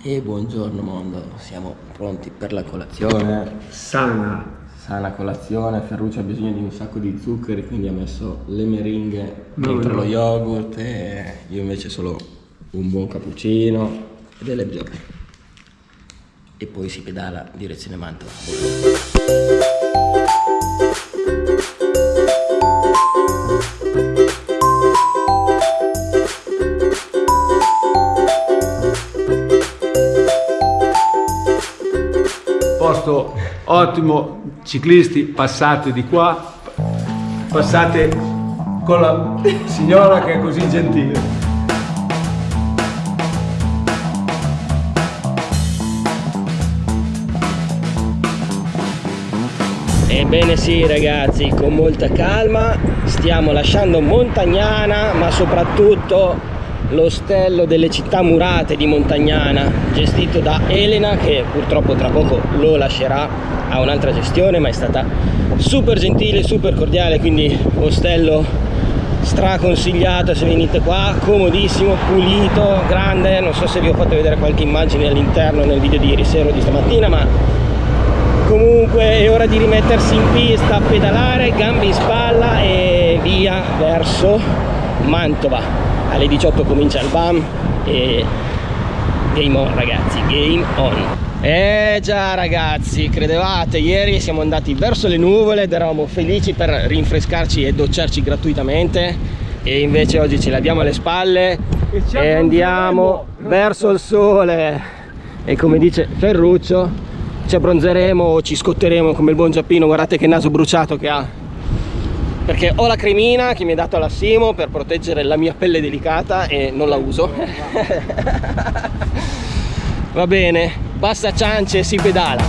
E buongiorno mondo, siamo pronti per la colazione. Sana. Sana colazione, Ferruccio ha bisogno di un sacco di zuccheri, quindi ha messo le meringhe No, dentro no. lo yogurt e io invece solo un buon cappuccino e delle bjork. E poi si pedala direzione Mantova. Ottimo, ciclisti passate di qua, passate con la signora che è così gentile. Ebbene sì ragazzi, con molta calma stiamo lasciando Montagnana, ma soprattutto l'ostello delle città murate di Montagnana, gestito da Elena che purtroppo tra poco lo lascerà a un'altra gestione, ma è stata super gentile, super cordiale, quindi ostello straconsigliato se venite qua, comodissimo, pulito, grande, non so se vi ho fatto vedere qualche immagine all'interno nel video di ieri sera o di stamattina, ma comunque è ora di rimettersi in pista, pedalare, gambe in spalla e via verso Mantova. Alle 18 comincia il BAM e game on ragazzi, game on. Eh già ragazzi, credevate, ieri siamo andati verso le nuvole ed eravamo felici per rinfrescarci e docciarci gratuitamente e invece oggi ce l'abbiamo alle spalle E e andiamo verso il sole. E come dice Ferruccio ci abbronzeremo o ci scotteremo come il buon Giappino guardate che naso bruciato che ha perché ho la cremina che mi ha dato la Simo per proteggere la mia pelle delicata e non la uso. Va bene basta ciance si pedala.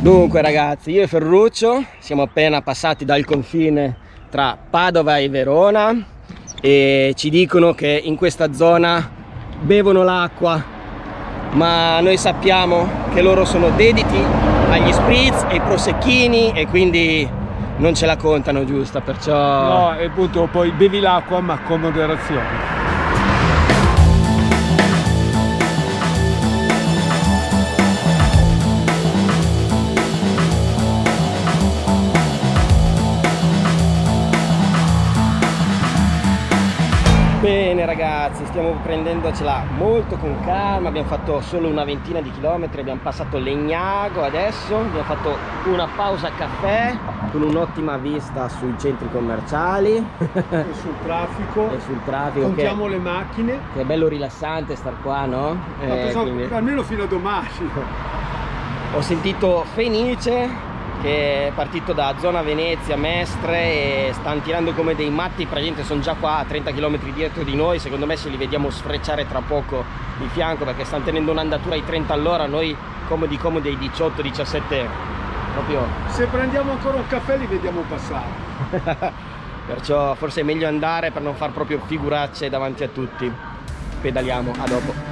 Dunque ragazzi, io e Ferruccio siamo appena passati dal confine tra Padova e Verona e ci dicono che in questa zona bevono l'acqua, ma noi sappiamo che loro sono dediti agli spritz e ai prosecchini e quindi non ce la contano giusta, perciò... No, e appunto poi bevi l'acqua ma con moderazione. Ragazzi, stiamo prendendocela molto con calma, abbiamo fatto solo una ventina di chilometri, abbiamo passato Legnago adesso, abbiamo fatto una pausa caffè con un'ottima vista sui centri commerciali E sul traffico, e sul traffico che, contiamo le macchine, che è bello rilassante star qua, no? Eh, quindi- almeno fino a domani. Ho sentito Fenice che è partito da zona Venezia, Mestre e stanno tirando come dei matti, praticamente sono già qua a 30 km dietro di noi, secondo me se li vediamo sfrecciare tra poco di fianco perché stanno tenendo un'andatura ai 30 all'ora, noi comodi comodi ai 18-17 proprio. Se prendiamo ancora un caffè li vediamo passare. perciò forse è meglio andare per non far proprio figuracce davanti a tutti. Pedaliamo, a dopo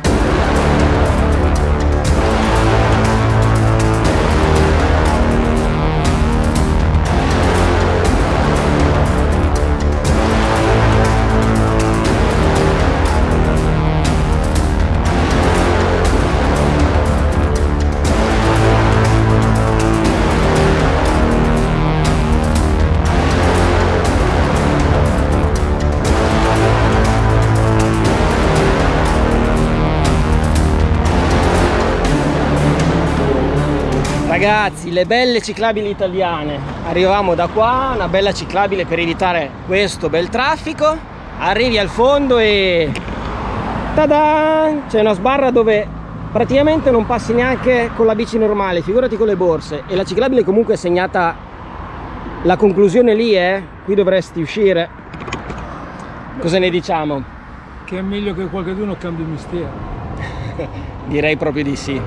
Ragazzi, le belle ciclabili italiane. Arrivavamo da qua, una bella ciclabile per evitare questo bel traffico. Arrivi al fondo e... Tada! C'è una sbarra dove praticamente non passi neanche con la bici normale, figurati con le borse. E la ciclabile comunque è segnata... La conclusione lì è... Qui dovresti uscire. Cosa ne diciamo? Che è meglio che qualcuno cambi mestiere. Direi proprio di sì.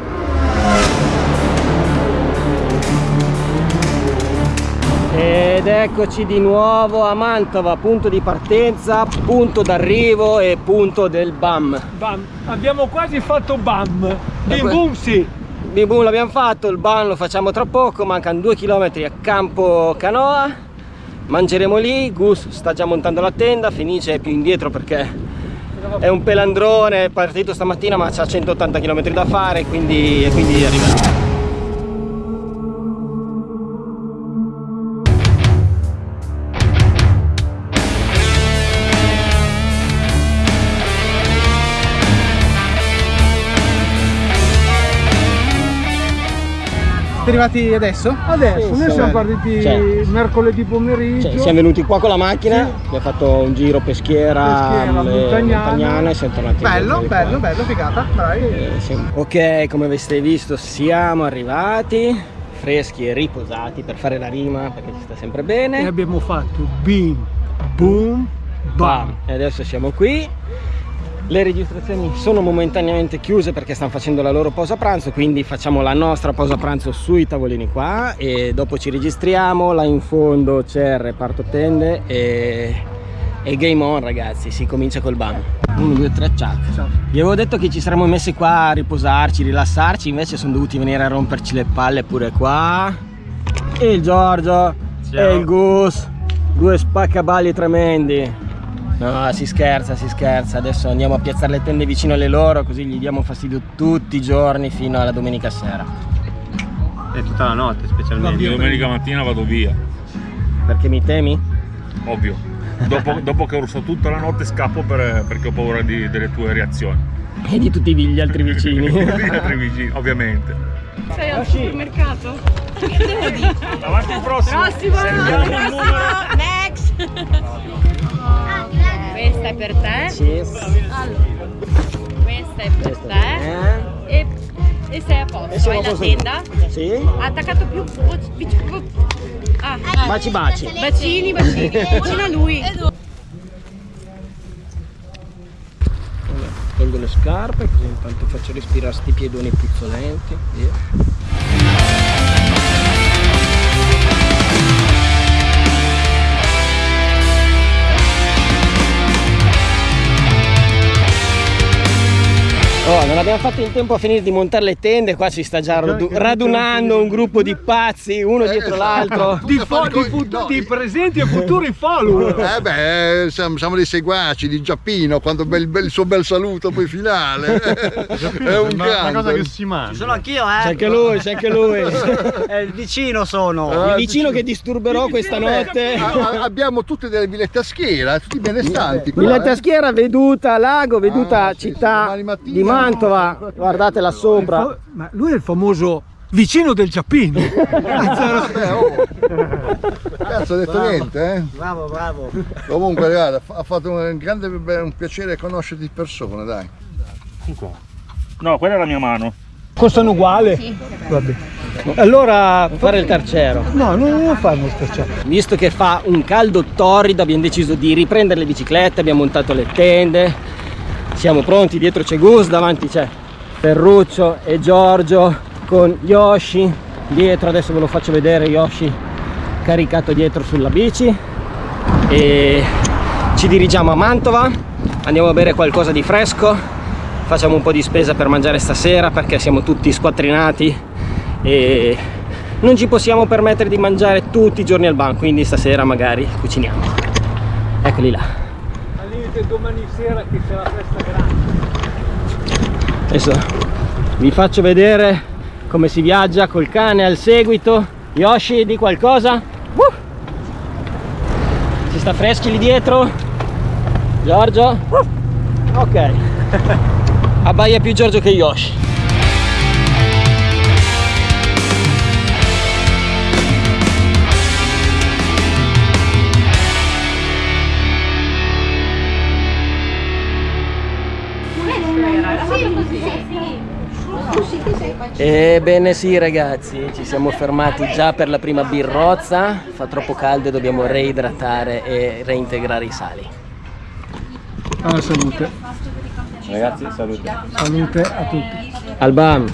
Ed eccoci di nuovo a Mantova, punto di partenza, punto d'arrivo e punto del BAM. Bam, abbiamo quasi fatto bam. Bim bum sì. bim bum l'abbiamo fatto, il ban lo facciamo tra poco, mancano due chilometri a campo canoa, mangeremo lì, Gus sta già montando la tenda, Fenice è più indietro perché è un pelandrone, è partito stamattina ma ha 180 km da fare, quindi, quindi arriverà. Siete arrivati adesso? Adesso, Sì, noi siamo partiti Cioè. mercoledì pomeriggio. Cioè, siamo venuti qua con la macchina, Sì. abbiamo fatto un giro peschiera, Peschiera, montagnana. e siamo tornati Bello, bello, bello, figata, dai. Eh, sì. Ok, come avete visto siamo arrivati, freschi e riposati per fare la rima perché ci sta sempre E bene. abbiamo fatto bim, boom, bam. E adesso siamo qui. Le registrazioni sono momentaneamente chiuse perché stanno facendo la loro pausa pranzo, quindi facciamo la nostra pausa pranzo sui tavolini qua e dopo ci registriamo, là in fondo c'è il reparto tende e, e game on ragazzi, si comincia col ban. 1, 2, 3, ciao. Vi avevo detto che ci saremmo messi qua a riposarci, rilassarci, invece sono dovuti venire a romperci le palle pure qua. E il Giorgio e il Gus, due spaccaballi tremendi. No, si scherza, si scherza. Adesso andiamo a piazzare le tende vicino alle loro, così gli diamo fastidio tutti i giorni fino alla domenica sera. E tutta la notte specialmente. Via Domenica mattina vado via, Perché mi temi? ovvio. Dopo, dopo che ho urso tutta la notte scappo per- perché ho paura di- delle tue reazioni. E di tutti gli altri vicini. Gli altri vicini, ovviamente. Sei al supermercato? Che devo dire? Avanti il prossimo. Prossimo! Prossimo! Next! Questa è per te. Cheers. Questa è per te. Eh? E, e sei a posto. E siamo Hai la tenda? Sì? Attaccato più. Ah, Baci baci. bacini, bacini. Vicino a lui. Tolgo le scarpe così intanto faccio respirare sti piedoni puzzolenti. Via. Abbiamo fatto in tempo a finire di montare le tende, qua si sta già radu- radunando un gruppo di pazzi, uno dietro l'altro. Di, di, fut- di presenti e futuri follower. Eh beh, siamo, siamo dei seguaci di Giappino, quando bel, bel- il suo bel saluto poi finale. È un grande. si mangia. Sono anch'io, C'è eh. anche lui, c'è anche lui. È il vicino sono. Il vicino che disturberò questa notte. A- a- abbiamo tutte delle villette a schiera, tutti benestanti. qua, Villetta eh. Schiera, veduta lago, veduta Ah, sì, città mattina. di Mantova. Guardate là sopra. Ma lui è il famoso vicino del Giappino. Vabbè, oh. Cazzo, ho detto niente, eh? Bravo, bravo. Comunque, guarda, ha fatto un grande un piacere conoscerti di persona, dai. No, quella è la mia mano. Costano uguale? Sì. Vabbè. Allora fare il carcero. No, non lo fanno scherciare. Visto che fa un caldo torrido abbiamo deciso di riprendere le biciclette, abbiamo montato le tende. Siamo pronti, dietro c'è Gus, davanti c'è Ferruccio e Giorgio con Yoshi. Dietro adesso ve lo faccio vedere Yoshi caricato dietro sulla bici. E ci dirigiamo a Mantova, andiamo a bere qualcosa di fresco, facciamo un po' di spesa per mangiare stasera perché siamo tutti squattrinati e non ci possiamo permettere di mangiare tutti i giorni al bar, quindi stasera magari cuciniamo. Eccoli là. Limite domani sera che c'è la festa grande. Adesso vi faccio vedere come si viaggia col cane al seguito. Yoshi, di qualcosa? Uh! Si sta freschi lì dietro? Giorgio? Uh! Ok. Abbaia più Giorgio che Yoshi. Ebbene sì ragazzi, ci siamo fermati già per la prima birrozza, fa troppo caldo e dobbiamo reidratare e reintegrare i sali. Alla salute. Ragazzi, salute. Salute a tutti. Albam,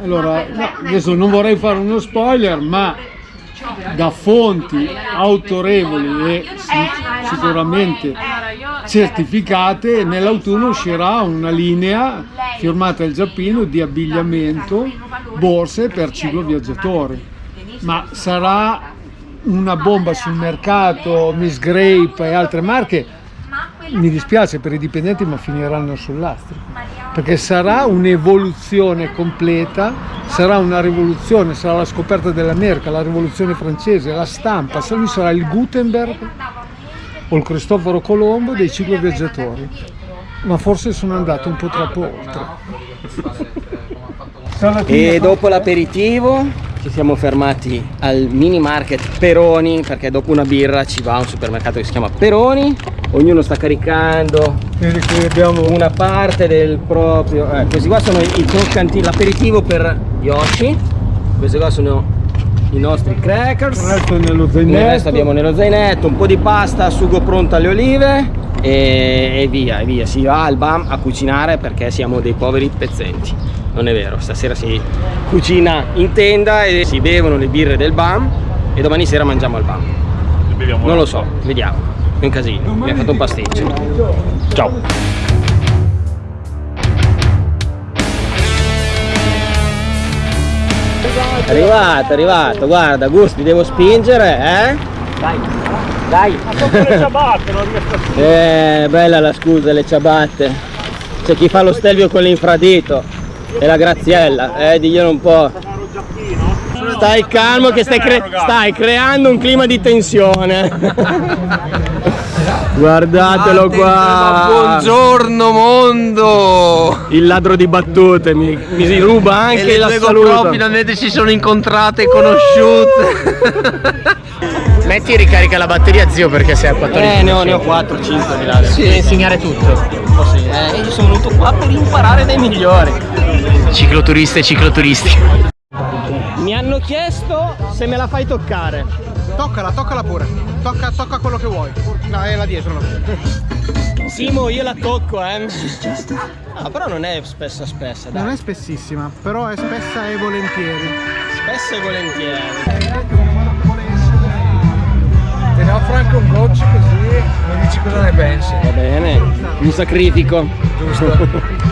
Allora, no, adesso non vorrei fare uno spoiler, ma da fonti autorevoli e si- sicuramente certificate e nell'autunno uscirà una linea firmata dal Giappino di abbigliamento, borse per cicloviaggiatori. Ma sarà una bomba sul mercato, Miss Grape e altre marche, mi dispiace per i dipendenti ma finiranno sul lastrico perché sarà un'evoluzione completa sarà una rivoluzione sarà la scoperta dell'America la rivoluzione francese la stampa lui sarà il Gutenberg o il Cristoforo Colombo dei cicloviaggiatori ma forse sono andato un po' troppo oltre. E dopo l'aperitivo ci siamo fermati al mini market Peroni perché dopo una birra ci va a un supermercato che si chiama Peroni. Ognuno sta caricando Vedi qui abbiamo una parte del proprio eh, questi qua sono i croccantini l'aperitivo per Yoshi questi qua sono i nostri il crackers resto nello il resto abbiamo nello zainetto un po' di pasta sugo pronto alle olive e, e via e via. Si va al BAM a cucinare perché siamo dei poveri pezzenti. Non è vero stasera si cucina in tenda e si bevono le birre del BAM e domani sera mangiamo al BAM non lo so vediamo. È un casino. Mi ha fatto un pasticcio. ciao arrivato arrivato guarda Gusti devo spingere eh dai dai le ciabatte, non riesco a eh, bella la scusa, le ciabatte. C'è chi fa lo stelvio con l'infradito e la graziella, eh, diglielo un po'. Stai calmo che stai, cre- stai creando un clima di tensione. Guardatelo qua. Buongiorno mondo! Il ladro di battute mi, mi si ruba anche e le la due saluto. GoPro finalmente si sono incontrate e conosciute. Metti e ricarica la batteria zio perché sei a 14. Eh, ne ho, ne ho 4, 5 di là. Sì, devi insegnare tutto. Eh, io sono venuto qua per imparare dai migliori. Cicloturiste e cicloturisti. Chiesto se me la fai toccare. Toccala, toccala pure. Tocca, tocca quello che vuoi. No, è là dietro. No. Simo, io la tocco, eh. Ah, però non è spessa spessa, dai. Non è spessissima, però è spessa e volentieri. Spessa e volentieri. te ne offro anche un goccio così mi dici cosa ne pensi Va bene, mi sacrifico. giusto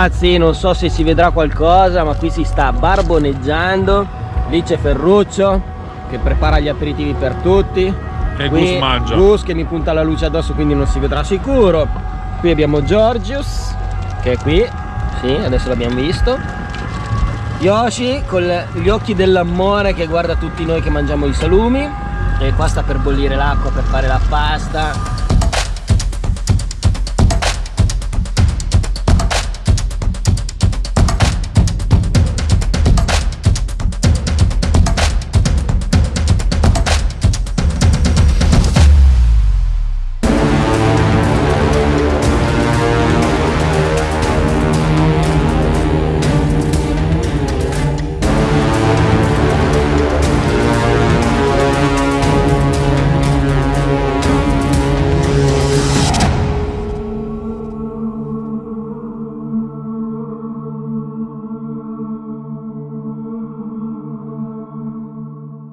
Ragazzi, non so se si vedrà qualcosa, ma qui si sta barboneggiando. Lì c'è Ferruccio che prepara gli aperitivi per tutti. E Qui Gus mangia. Gus che mi punta la luce addosso quindi non si vedrà sicuro. Qui abbiamo Georgius che è qui. Sì, adesso l'abbiamo visto. Yoshi con gli occhi dell'amore che guarda tutti noi che mangiamo i salumi. E qua sta per bollire l'acqua per fare la pasta